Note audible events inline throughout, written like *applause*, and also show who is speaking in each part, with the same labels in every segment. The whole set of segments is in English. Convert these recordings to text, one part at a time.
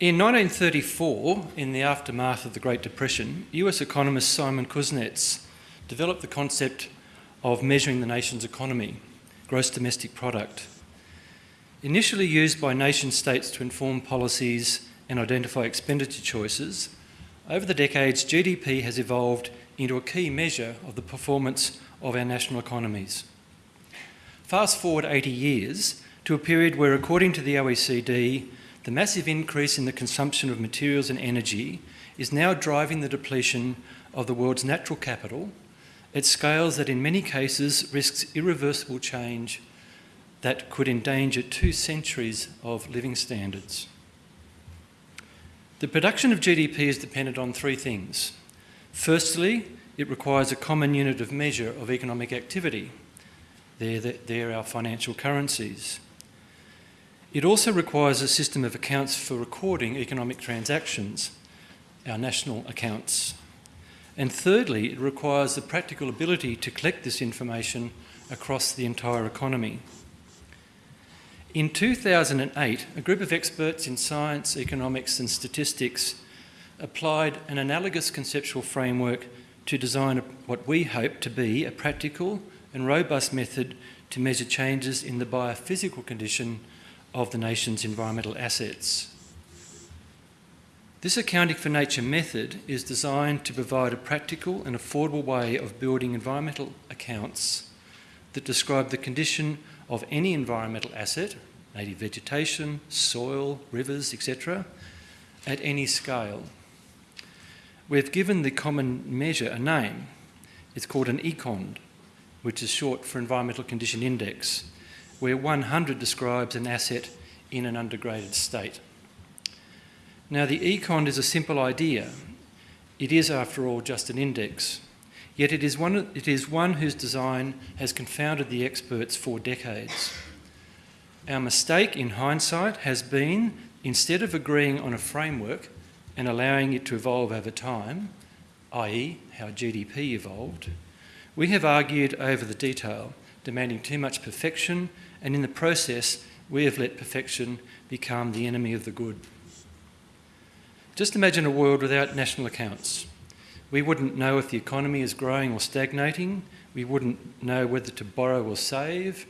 Speaker 1: In 1934, in the aftermath of the Great Depression, US economist Simon Kuznets developed the concept of measuring the nation's economy, gross domestic product. Initially used by nation states to inform policies and identify expenditure choices, over the decades GDP has evolved into a key measure of the performance of our national economies. Fast forward 80 years to a period where, according to the OECD, the massive increase in the consumption of materials and energy is now driving the depletion of the world's natural capital at scales that in many cases risks irreversible change that could endanger two centuries of living standards. The production of GDP is dependent on three things. Firstly, it requires a common unit of measure of economic activity. They're, they're our financial currencies. It also requires a system of accounts for recording economic transactions, our national accounts. And thirdly, it requires the practical ability to collect this information across the entire economy. In 2008, a group of experts in science, economics and statistics applied an analogous conceptual framework to design what we hope to be a practical and robust method to measure changes in the biophysical condition of the nation's environmental assets. This accounting for nature method is designed to provide a practical and affordable way of building environmental accounts that describe the condition of any environmental asset, native vegetation, soil, rivers, etc., at any scale. We've given the common measure a name. It's called an ECOND, which is short for Environmental Condition Index where 100 describes an asset in an undegraded state. Now the econ is a simple idea. It is, after all, just an index. Yet it is, one, it is one whose design has confounded the experts for decades. Our mistake in hindsight has been, instead of agreeing on a framework and allowing it to evolve over time, i.e. how GDP evolved, we have argued over the detail, demanding too much perfection and in the process, we have let perfection become the enemy of the good. Just imagine a world without national accounts. We wouldn't know if the economy is growing or stagnating. We wouldn't know whether to borrow or save.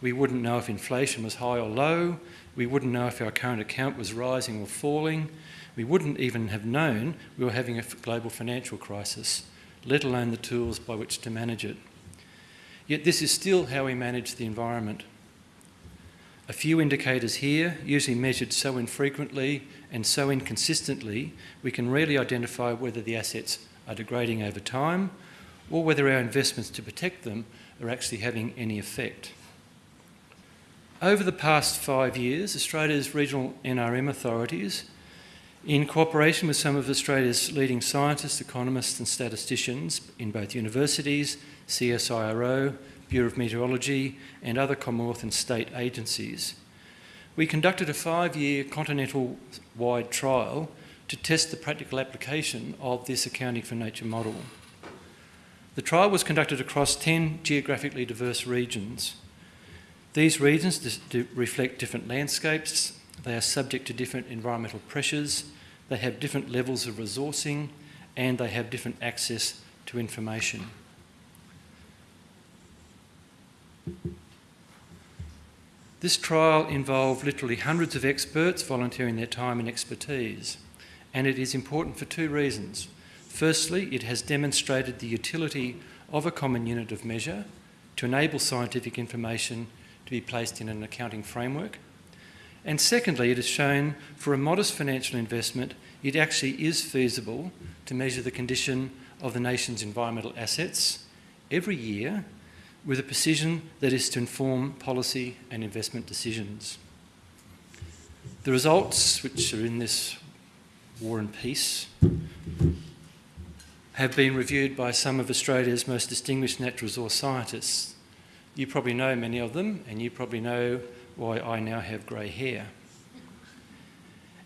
Speaker 1: We wouldn't know if inflation was high or low. We wouldn't know if our current account was rising or falling. We wouldn't even have known we were having a global financial crisis, let alone the tools by which to manage it. Yet this is still how we manage the environment. A few indicators here, usually measured so infrequently and so inconsistently, we can rarely identify whether the assets are degrading over time or whether our investments to protect them are actually having any effect. Over the past five years, Australia's regional NRM authorities, in cooperation with some of Australia's leading scientists, economists and statisticians in both universities, CSIRO, Bureau of Meteorology and other Commonwealth and state agencies. We conducted a five-year continental-wide trial to test the practical application of this accounting for nature model. The trial was conducted across 10 geographically diverse regions. These regions reflect different landscapes, they are subject to different environmental pressures, they have different levels of resourcing, and they have different access to information. This trial involved literally hundreds of experts volunteering their time and expertise, and it is important for two reasons. Firstly, it has demonstrated the utility of a common unit of measure to enable scientific information to be placed in an accounting framework. And secondly, it has shown for a modest financial investment, it actually is feasible to measure the condition of the nation's environmental assets every year with a precision that is to inform policy and investment decisions. The results, which are in this War and Peace, have been reviewed by some of Australia's most distinguished natural resource scientists. You probably know many of them, and you probably know why I now have grey hair.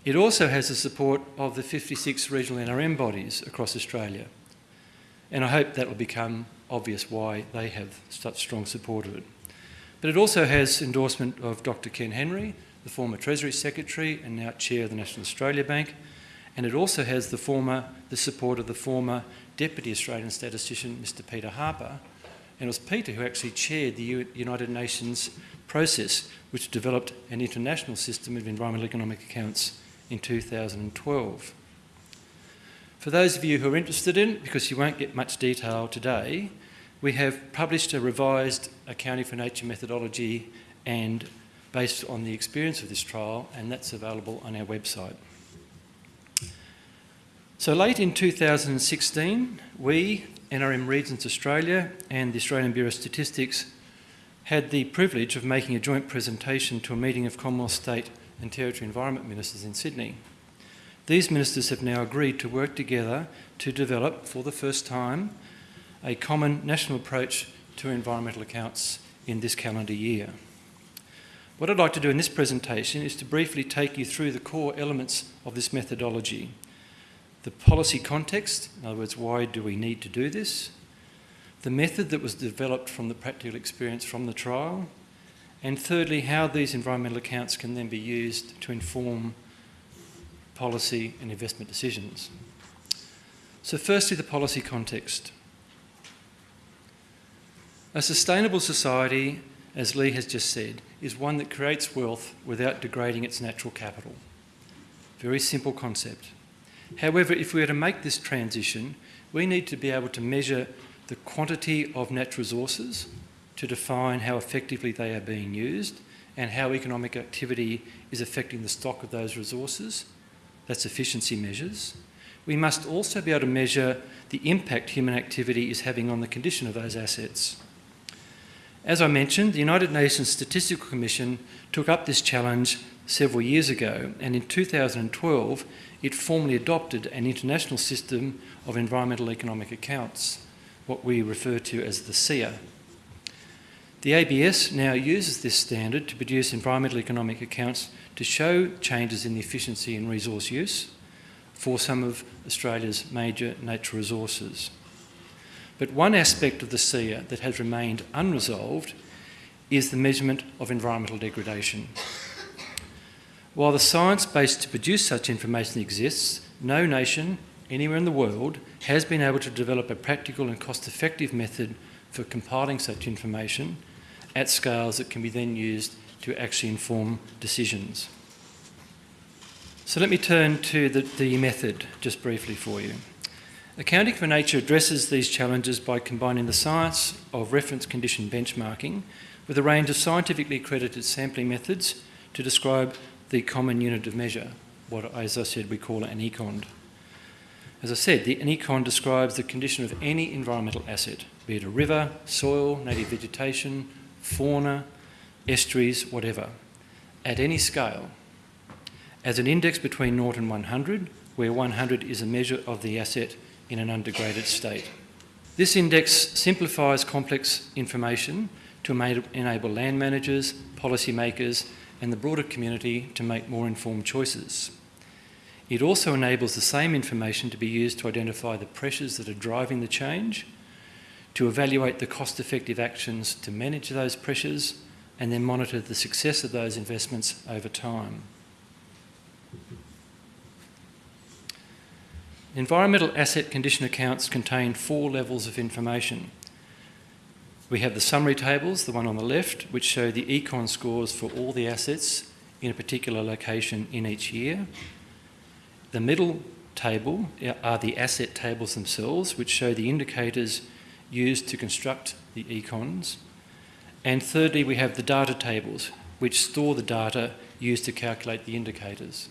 Speaker 1: It also has the support of the 56 regional NRM bodies across Australia, and I hope that will become obvious why they have such strong support of it. But it also has endorsement of Dr Ken Henry, the former Treasury Secretary and now Chair of the National Australia Bank, and it also has the former, the support of the former Deputy Australian Statistician, Mr Peter Harper, and it was Peter who actually chaired the United Nations process which developed an international system of environmental economic accounts in 2012. For those of you who are interested in because you won't get much detail today, we have published a revised accounting for nature methodology and based on the experience of this trial, and that's available on our website. So late in 2016, we, NRM Regions Australia and the Australian Bureau of Statistics had the privilege of making a joint presentation to a meeting of Commonwealth State and Territory Environment Ministers in Sydney. These ministers have now agreed to work together to develop, for the first time, a common national approach to environmental accounts in this calendar year. What I'd like to do in this presentation is to briefly take you through the core elements of this methodology the policy context, in other words, why do we need to do this, the method that was developed from the practical experience from the trial, and thirdly, how these environmental accounts can then be used to inform policy and investment decisions. So firstly, the policy context. A sustainable society, as Lee has just said, is one that creates wealth without degrading its natural capital. Very simple concept. However, if we are to make this transition, we need to be able to measure the quantity of natural resources to define how effectively they are being used and how economic activity is affecting the stock of those resources. That's efficiency measures. We must also be able to measure the impact human activity is having on the condition of those assets. As I mentioned, the United Nations Statistical Commission took up this challenge several years ago, and in 2012 it formally adopted an international system of environmental economic accounts, what we refer to as the SEEA. The ABS now uses this standard to produce environmental economic accounts to show changes in the efficiency and resource use for some of Australia's major natural resources. But one aspect of the SEEA that has remained unresolved is the measurement of environmental degradation. While the science base to produce such information exists, no nation anywhere in the world has been able to develop a practical and cost-effective method for compiling such information at scales that can be then used to actually inform decisions. So let me turn to the, the method just briefly for you. Accounting for Nature addresses these challenges by combining the science of reference condition benchmarking with a range of scientifically accredited sampling methods to describe the common unit of measure, what, as I said, we call an econ. As I said, the, an econ describes the condition of any environmental asset, be it a river, soil, native vegetation, fauna, estuaries, whatever, at any scale, as an index between 0 and 100, where 100 is a measure of the asset in an undegraded state. This index simplifies complex information to enable land managers, policymakers and the broader community to make more informed choices. It also enables the same information to be used to identify the pressures that are driving the change, to evaluate the cost-effective actions to manage those pressures, and then monitor the success of those investments over time. Environmental asset condition accounts contain four levels of information. We have the summary tables, the one on the left, which show the econ scores for all the assets in a particular location in each year. The middle table uh, are the asset tables themselves, which show the indicators used to construct the econs. And thirdly, we have the data tables, which store the data used to calculate the indicators.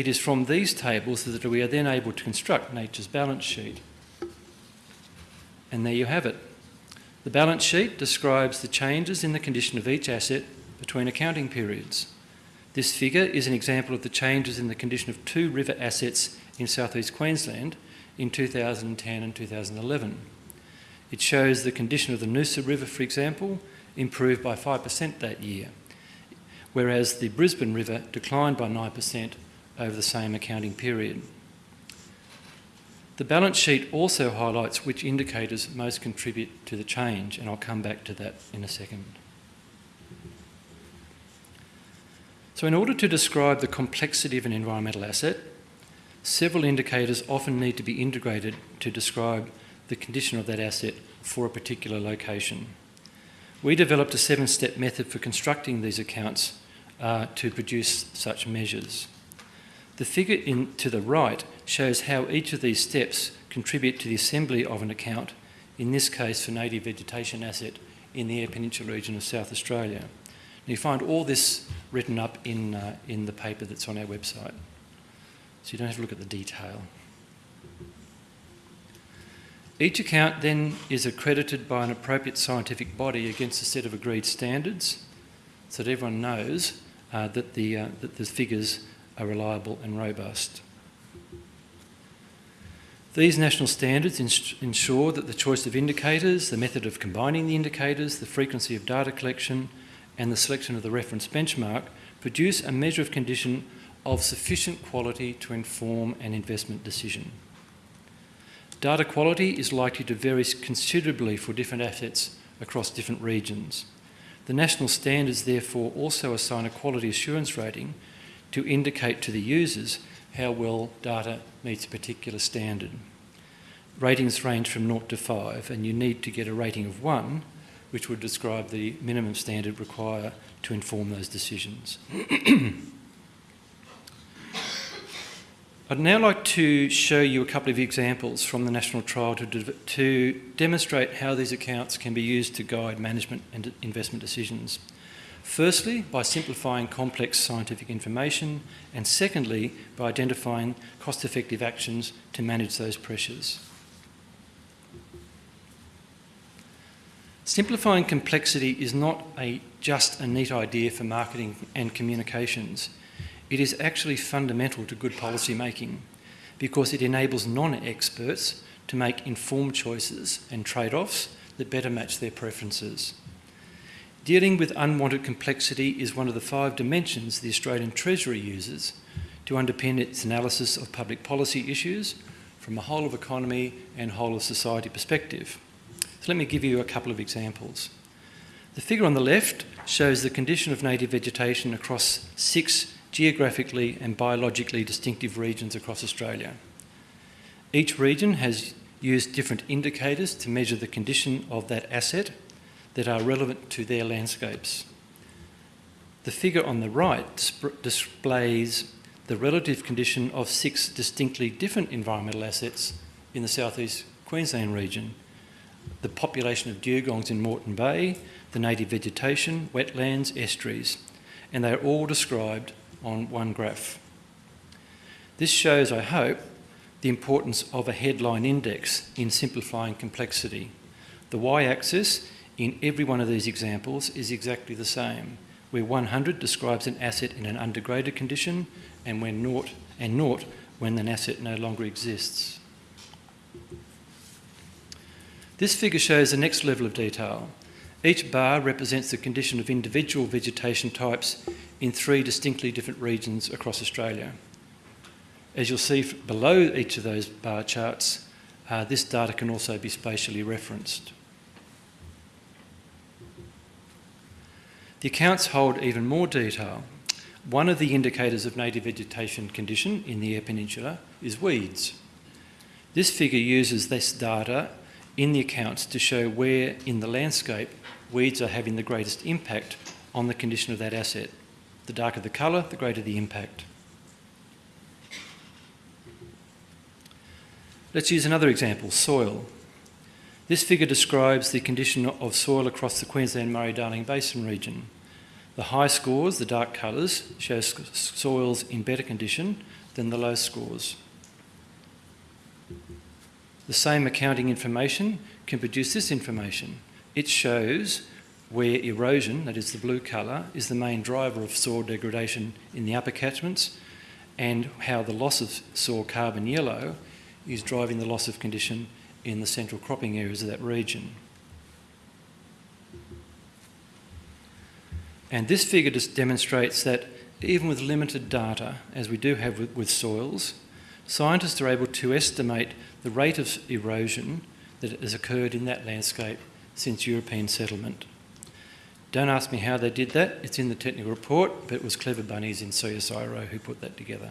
Speaker 1: It is from these tables that we are then able to construct nature's balance sheet. And there you have it. The balance sheet describes the changes in the condition of each asset between accounting periods. This figure is an example of the changes in the condition of two river assets in southeast Queensland in 2010 and 2011. It shows the condition of the Noosa River, for example, improved by 5% that year, whereas the Brisbane River declined by 9% over the same accounting period. The balance sheet also highlights which indicators most contribute to the change, and I'll come back to that in a second. So in order to describe the complexity of an environmental asset, several indicators often need to be integrated to describe the condition of that asset for a particular location. We developed a seven-step method for constructing these accounts uh, to produce such measures. The figure in, to the right shows how each of these steps contribute to the assembly of an account, in this case for native vegetation asset in the Eyre Peninsula region of South Australia. And you find all this written up in, uh, in the paper that's on our website. So you don't have to look at the detail. Each account then is accredited by an appropriate scientific body against a set of agreed standards so that everyone knows uh, that, the, uh, that the figures are reliable and robust. These national standards ensure that the choice of indicators, the method of combining the indicators, the frequency of data collection and the selection of the reference benchmark produce a measure of condition of sufficient quality to inform an investment decision. Data quality is likely to vary considerably for different assets across different regions. The national standards therefore also assign a quality assurance rating to indicate to the users how well data meets a particular standard. Ratings range from 0 to 5 and you need to get a rating of 1 which would describe the minimum standard required to inform those decisions. *clears throat* I'd now like to show you a couple of examples from the national trial to, to demonstrate how these accounts can be used to guide management and investment decisions. Firstly, by simplifying complex scientific information, and secondly, by identifying cost-effective actions to manage those pressures. Simplifying complexity is not a, just a neat idea for marketing and communications. It is actually fundamental to good policy making because it enables non-experts to make informed choices and trade-offs that better match their preferences. Dealing with unwanted complexity is one of the five dimensions the Australian Treasury uses to underpin its analysis of public policy issues from a whole of economy and whole of society perspective. So let me give you a couple of examples. The figure on the left shows the condition of native vegetation across six geographically and biologically distinctive regions across Australia. Each region has used different indicators to measure the condition of that asset that are relevant to their landscapes. The figure on the right displays the relative condition of six distinctly different environmental assets in the southeast Queensland region. The population of dugongs in Moreton Bay, the native vegetation, wetlands, estuaries, and they are all described on one graph. This shows, I hope, the importance of a headline index in simplifying complexity. The y-axis in every one of these examples is exactly the same, where 100 describes an asset in an undegraded condition and when naught and naught when an asset no longer exists. This figure shows the next level of detail. Each bar represents the condition of individual vegetation types in three distinctly different regions across Australia. As you'll see below each of those bar charts, uh, this data can also be spatially referenced. The accounts hold even more detail. One of the indicators of native vegetation condition in the Eyre Peninsula is weeds. This figure uses this data in the accounts to show where in the landscape weeds are having the greatest impact on the condition of that asset. The darker the colour, the greater the impact. Let's use another example, soil. This figure describes the condition of soil across the Queensland Murray-Darling Basin region. The high scores, the dark colours, show soils in better condition than the low scores. The same accounting information can produce this information. It shows where erosion, that is the blue colour, is the main driver of soil degradation in the upper catchments and how the loss of soil carbon yellow is driving the loss of condition in the central cropping areas of that region. And this figure just demonstrates that even with limited data, as we do have with, with soils, scientists are able to estimate the rate of erosion that has occurred in that landscape since European settlement. Don't ask me how they did that, it's in the technical report, but it was clever bunnies in CSIRO who put that together.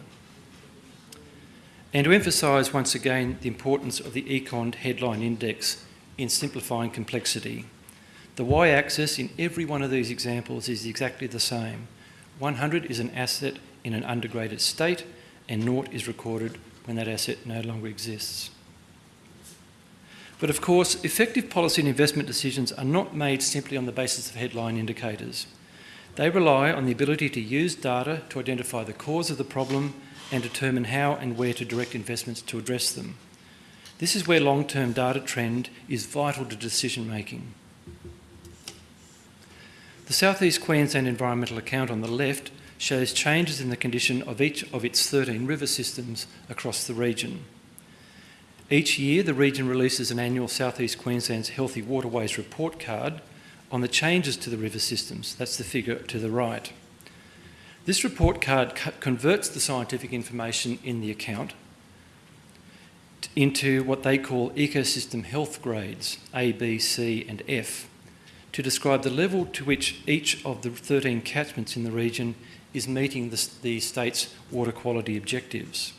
Speaker 1: And to emphasise once again the importance of the Econ headline index in simplifying complexity. The y-axis in every one of these examples is exactly the same. 100 is an asset in an undergraded state and naught is recorded when that asset no longer exists. But of course, effective policy and investment decisions are not made simply on the basis of headline indicators. They rely on the ability to use data to identify the cause of the problem and determine how and where to direct investments to address them. This is where long-term data trend is vital to decision making. The South East Queensland Environmental Account on the left shows changes in the condition of each of its 13 river systems across the region. Each year, the region releases an annual South East Queensland's Healthy Waterways report card on the changes to the river systems. That's the figure to the right. This report card converts the scientific information in the account into what they call ecosystem health grades, A, B, C and F, to describe the level to which each of the 13 catchments in the region is meeting the, the state's water quality objectives.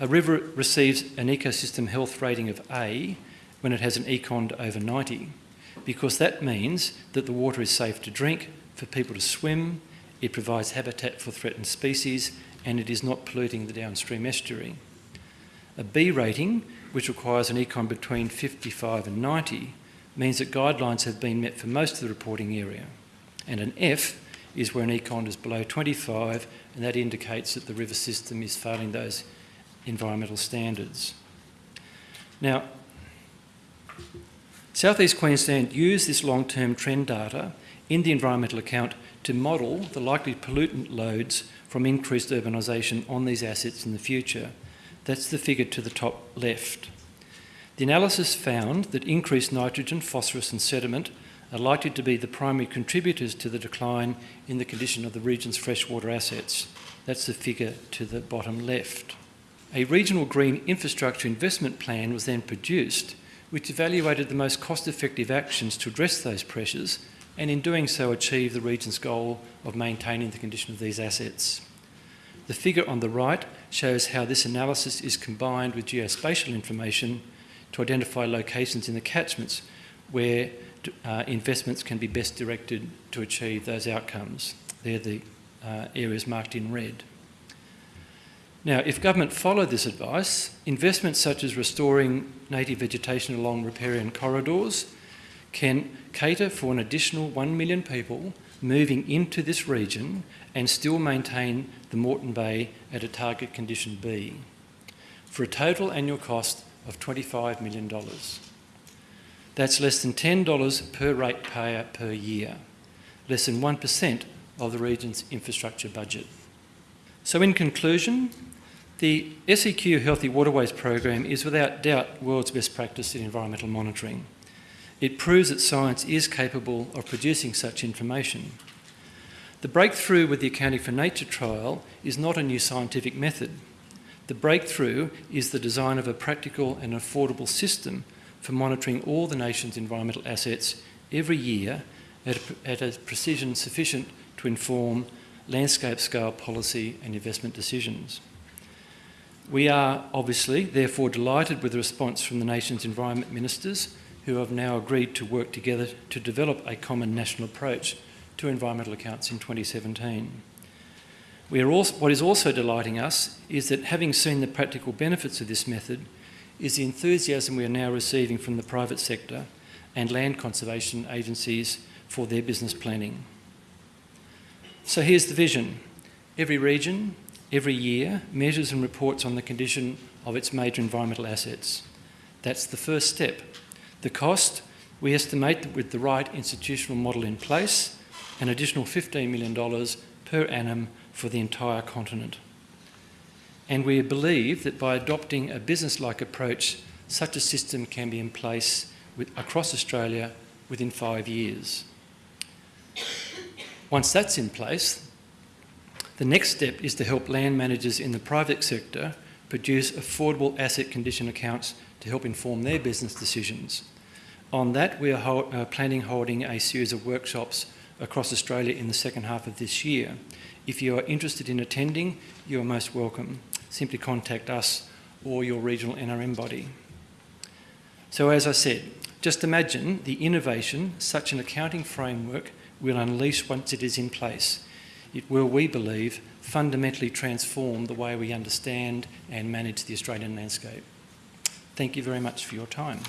Speaker 1: A river receives an ecosystem health rating of A when it has an econ over 90 because that means that the water is safe to drink, for people to swim, it provides habitat for threatened species and it is not polluting the downstream estuary. A B rating, which requires an econ between 55 and 90, means that guidelines have been met for most of the reporting area. And an F is where an econ is below 25 and that indicates that the river system is failing those environmental standards. Now, South East Queensland used this long-term trend data in the environmental account to model the likely pollutant loads from increased urbanisation on these assets in the future. That's the figure to the top left. The analysis found that increased nitrogen, phosphorus and sediment are likely to be the primary contributors to the decline in the condition of the region's freshwater assets. That's the figure to the bottom left. A regional green infrastructure investment plan was then produced which evaluated the most cost-effective actions to address those pressures and in doing so achieve the region's goal of maintaining the condition of these assets. The figure on the right shows how this analysis is combined with geospatial information to identify locations in the catchments where uh, investments can be best directed to achieve those outcomes. They're the uh, areas marked in red. Now, if government followed this advice, investments such as restoring native vegetation along riparian corridors can cater for an additional 1 million people moving into this region and still maintain the Moreton Bay at a target condition B for a total annual cost of $25 million. That's less than $10 per ratepayer per year, less than 1% of the region's infrastructure budget. So in conclusion, the SEQ Healthy Waterways program is without doubt world's best practice in environmental monitoring. It proves that science is capable of producing such information. The breakthrough with the Accounting for Nature trial is not a new scientific method. The breakthrough is the design of a practical and affordable system for monitoring all the nation's environmental assets every year at a, at a precision sufficient to inform landscape scale policy and investment decisions. We are obviously therefore delighted with the response from the nation's environment ministers who have now agreed to work together to develop a common national approach to environmental accounts in 2017. We are also, what is also delighting us is that having seen the practical benefits of this method is the enthusiasm we are now receiving from the private sector and land conservation agencies for their business planning. So here's the vision. Every region, every year measures and reports on the condition of its major environmental assets. That's the first step. The cost, we estimate that with the right institutional model in place, an additional $15 million per annum for the entire continent. And we believe that by adopting a business-like approach, such a system can be in place with, across Australia within five years. Once that's in place, the next step is to help land managers in the private sector produce affordable asset condition accounts to help inform their business decisions. On that, we are uh, planning holding a series of workshops across Australia in the second half of this year. If you are interested in attending, you are most welcome. Simply contact us or your regional NRM body. So as I said, just imagine the innovation such an accounting framework will unleash once it is in place. It will, we believe, fundamentally transform the way we understand and manage the Australian landscape. Thank you very much for your time.